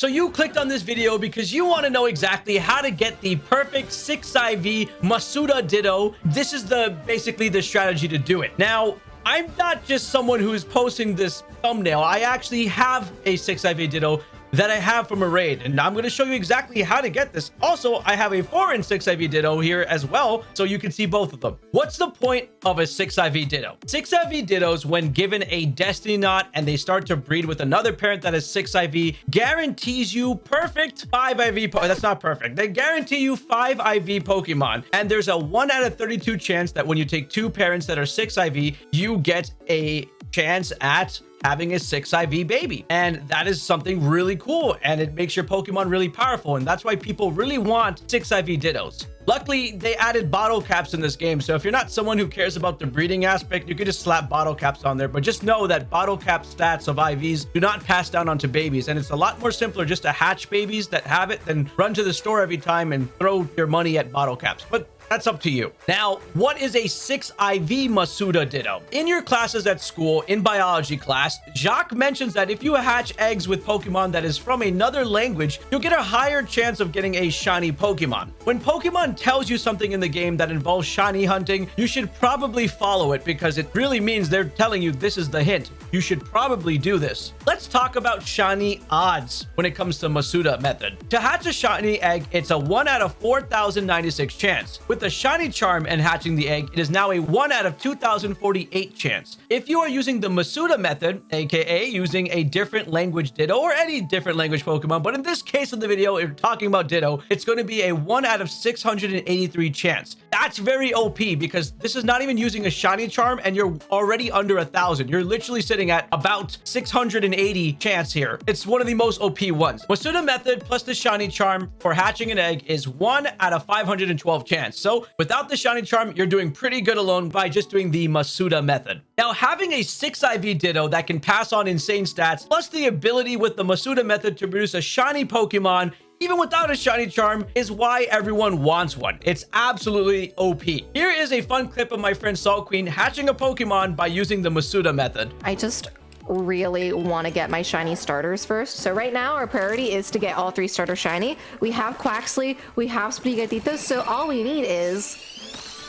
So you clicked on this video because you want to know exactly how to get the perfect 6IV Masuda Ditto. This is the basically the strategy to do it. Now, I'm not just someone who's posting this thumbnail. I actually have a 6IV Ditto that I have from a raid. And I'm going to show you exactly how to get this. Also, I have a 4 and 6 IV Ditto here as well, so you can see both of them. What's the point of a 6 IV Ditto? 6 IV Dittos, when given a Destiny Knot and they start to breed with another parent that is 6 IV, guarantees you perfect 5 IV... That's not perfect. They guarantee you 5 IV Pokemon. And there's a 1 out of 32 chance that when you take two parents that are 6 IV, you get a chance at having a 6 IV baby. And that is something really cool. And it makes your Pokemon really powerful. And that's why people really want 6 IV Dittos. Luckily, they added bottle caps in this game. So if you're not someone who cares about the breeding aspect, you could just slap bottle caps on there. But just know that bottle cap stats of IVs do not pass down onto babies. And it's a lot more simpler just to hatch babies that have it than run to the store every time and throw your money at bottle caps. But that's up to you. Now, what is a 6IV Masuda Ditto? In your classes at school, in biology class, Jacq mentions that if you hatch eggs with Pokemon that is from another language, you'll get a higher chance of getting a shiny Pokemon. When Pokemon tells you something in the game that involves shiny hunting, you should probably follow it because it really means they're telling you this is the hint. You should probably do this. Let's talk about shiny odds when it comes to Masuda method. To hatch a shiny egg, it's a 1 out of 4,096 chance. With the shiny charm and hatching the egg, it is now a 1 out of 2,048 chance. If you are using the Masuda method, aka using a different language Ditto or any different language Pokemon, but in this case of the video, you're talking about Ditto, it's going to be a 1 out of 683 chance. That's very OP because this is not even using a shiny charm and you're already under a thousand. You're literally sitting at about 680 chance here. It's one of the most OP ones. Masuda method plus the shiny charm for hatching an egg is 1 out of 512 chance. So without the shiny charm, you're doing pretty good alone by just doing the Masuda method. Now, having a 6 IV Ditto that can pass on insane stats, plus the ability with the Masuda method to produce a shiny Pokemon even without a shiny charm, is why everyone wants one. It's absolutely OP. Here is a fun clip of my friend Salt Queen hatching a Pokemon by using the Masuda method. I just really want to get my shiny starters first. So right now our priority is to get all three starters shiny. We have Quaxly, we have Sprigatito, so all we need is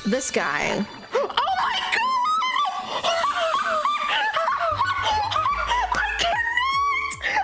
this guy. Oh my god! I can't!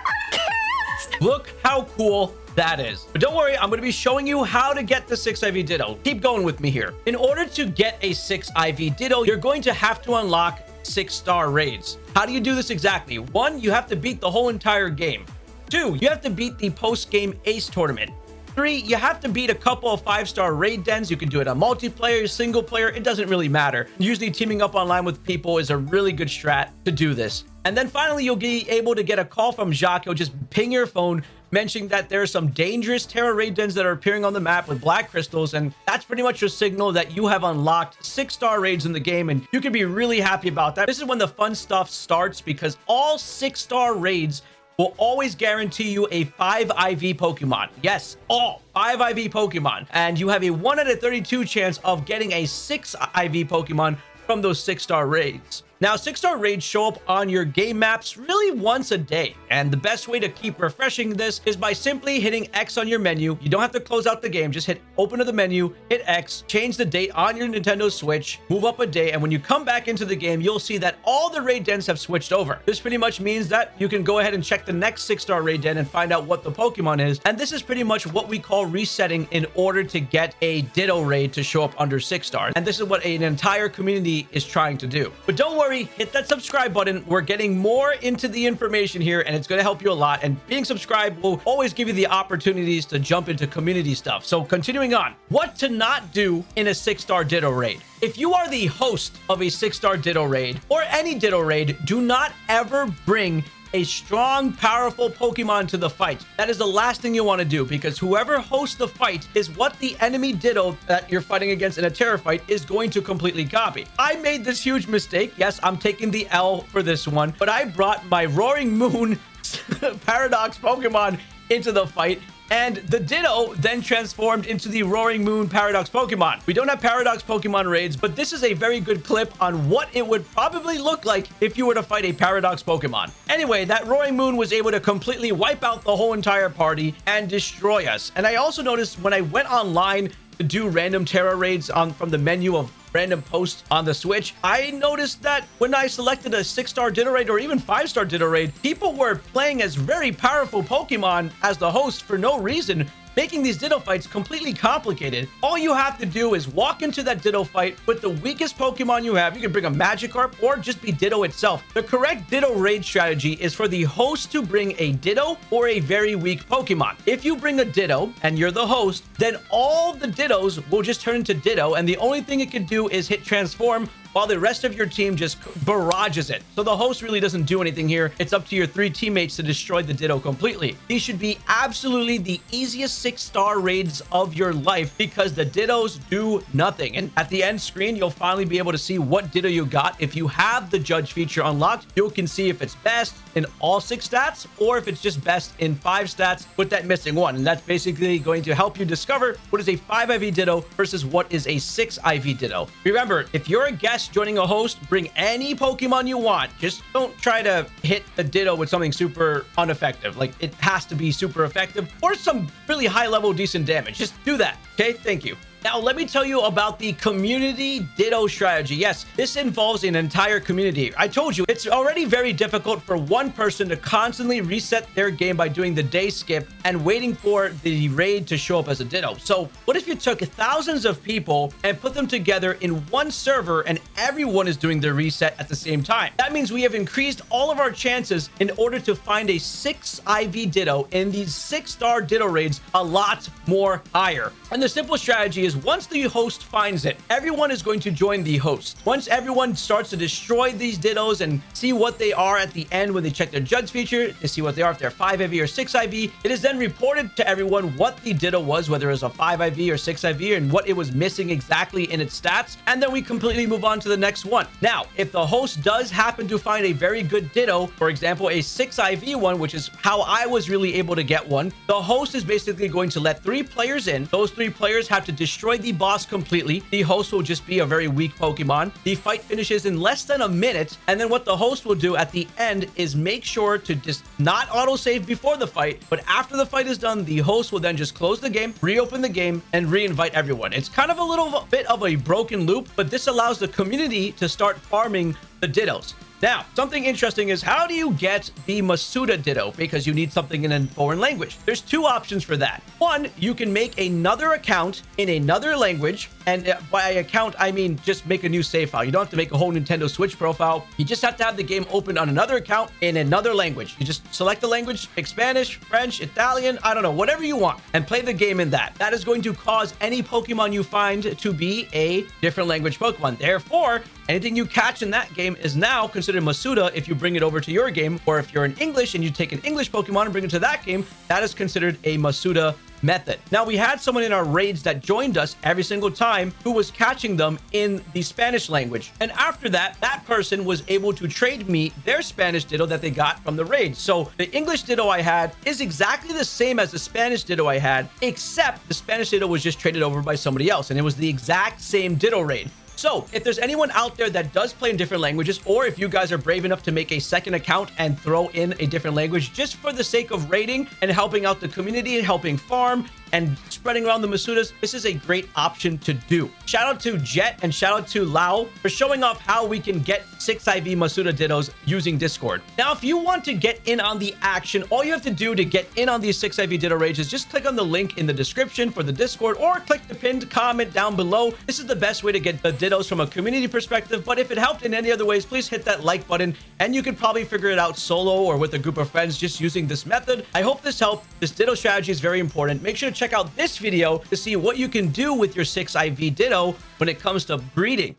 I can't look how cool that is. But don't worry, I'm going to be showing you how to get the 6 IV Ditto. Keep going with me here. In order to get a 6 IV Ditto, you're going to have to unlock 6-star raids. How do you do this exactly? One, you have to beat the whole entire game. Two, you have to beat the post-game Ace tournament. Three, you have to beat a couple of five-star raid dens. You can do it on multiplayer, single player. It doesn't really matter. Usually teaming up online with people is a really good strat to do this. And then finally, you'll be able to get a call from Jacq. He'll just ping your phone, mentioning that there are some dangerous Tera raid dens that are appearing on the map with black crystals. And that's pretty much your signal that you have unlocked six-star raids in the game. And you can be really happy about that. This is when the fun stuff starts because all six-star raids will always guarantee you a 5 IV Pokemon. Yes, all 5 IV Pokemon. And you have a 1 out of 32 chance of getting a 6 IV Pokemon from those 6-star raids. Now, 6-star raids show up on your game maps really once a day, and the best way to keep refreshing this is by simply hitting X on your menu. You don't have to close out the game, just hit open to the menu, hit X, change the date on your Nintendo Switch, move up a day, and when you come back into the game, you'll see that all the raid dens have switched over. This pretty much means that you can go ahead and check the next 6-star raid den and find out what the Pokemon is, and this is pretty much what we call resetting in order to get a Ditto raid to show up under 6 stars, and this is what an entire community is trying to do. But don't worry, worry, hit that subscribe button. We're getting more into the information here and it's going to help you a lot. And being subscribed will always give you the opportunities to jump into community stuff. So continuing on, what to not do in a six-star Ditto raid. If you are the host of a six-star Ditto raid or any Ditto raid, do not ever bring a strong, powerful Pokemon to the fight. That is the last thing you want to do because whoever hosts the fight is what the enemy Ditto that you're fighting against in a Tera fight is going to completely copy. I made this huge mistake. Yes, I'm taking the L for this one, but I brought my Roaring Moon Paradox Pokemon into the fight And the Ditto then transformed into the Roaring Moon Paradox Pokemon. We don't have Paradox Pokemon raids, but this is a very good clip on what it would probably look like if you were to fight a Paradox Pokemon. Anyway, that Roaring Moon was able to completely wipe out the whole entire party and destroy us. And I also noticed when I went online to do random Tera raids on from the menu of random posts on the Switch, I noticed that when I selected a six-star Ditto raid or even five-star Ditto raid, people were playing as very powerful Pokemon as the host for no reason, making these Ditto fights completely complicated. All you have to do is walk into that Ditto fight with the weakest Pokemon you have. You can bring a Magikarp or just be Ditto itself. The correct Ditto raid strategy is for the host to bring a Ditto or a very weak Pokemon. If you bring a Ditto and you're the host, then all the Dittos will just turn into Ditto, and the only thing it can do is hit Transform while the rest of your team just barrages it. So the host really doesn't do anything here. It's up to your three teammates to destroy the Ditto completely. These should be absolutely the easiest six-star raids of your life because the Dittos do nothing. And at the end screen, you'll finally be able to see what Ditto you got. If you have the judge feature unlocked, you can see if it's best in all six stats or if it's just best in five stats with that missing one. And that's basically going to help you discover what is a 5 IV Ditto versus what is a 6 IV Ditto. Remember, if you're a guest joining a host, bring any Pokemon you want. Just don't try to hit a Ditto with something super ineffective. Like, it has to be super effective or some really high level decent damage. Just do that. Okay, thank you. Now, let me tell you about the community Ditto strategy. Yes, this involves an entire community. I told you, it's already very difficult for one person to constantly reset their game by doing the day skip and waiting for the raid to show up as a Ditto. So what if you took thousands of people and put them together in one server and everyone is doing the reset at the same time? That means we have increased all of our chances in order to find a 6 IV Ditto in these 6-star Ditto raids a lot more higher. And the simple strategy is once the host finds it, everyone is going to join the host. Once everyone starts to destroy these Dittos and see what they are at the end when they check their judge feature, to see what they are, if they're 5 IV or 6 IV, it is then reported to everyone what the Ditto was, whether it was a 5 IV or 6 IV, and what it was missing exactly in its stats, and then we completely move on to the next one. Now, if the host does happen to find a very good Ditto, for example, a 6 IV one, which is how I was really able to get one, the host is basically going to let three players in. Those three players have to destroy the boss completely. The host will just be a very weak Pokemon. The fight finishes in less than a minute. And then what the host will do at the end is make sure to just not autosave before the fight, but after the fight is done, the host will then just close the game, reopen the game, and re-invite everyone. It's kind of a little bit of a broken loop, but this allows the community to start farming the Dittos. Now, something interesting is how do you get the Masuda Ditto? Because you need something in a foreign language. There's two options for that. One, you can make another account in another language. And uh, by account, I mean just make a new save file. You don't have to make a whole Nintendo Switch profile. You just have to have the game open on another account in another language. You just select the language, pick Spanish, French, Italian, I don't know, whatever you want, and play the game in that. That is going to cause any Pokemon you find to be a different language Pokemon. Therefore, anything you catch in that game is now considered Masuda if you bring it over to your game, or if you're in English and you take an English Pokemon and bring it to that game, that is considered a Masuda method. Now, we had someone in our raids that joined us every single time who was catching them in the Spanish language. And after that, that person was able to trade me their Spanish Ditto that they got from the raid. So the English Ditto I had is exactly the same as the Spanish Ditto I had, except the Spanish Ditto was just traded over by somebody else. And it was the exact same Ditto raid. So if there's anyone out there that does play in different languages, or if you guys are brave enough to make a second account and throw in a different language just for the sake of raiding and helping out the community and helping farm and spreading around the Masudas, this is a great option to do. Shout out to Jet and shout out to Lau for showing off how we can get 6IV Masuda Dittos using Discord. Now, if you want to get in on the action, all you have to do to get in on these 6IV Ditto raids is just click on the link in the description for the Discord or click the pinned comment down below. This is the best way to get the Dittos from a community perspective, but if it helped in any other ways, please hit that like button and you could probably figure it out solo or with a group of friends just using this method. I hope this helped. This Ditto strategy is very important. Make sure to check out this video to see what you can do with your 6IV Ditto when it comes to breeding.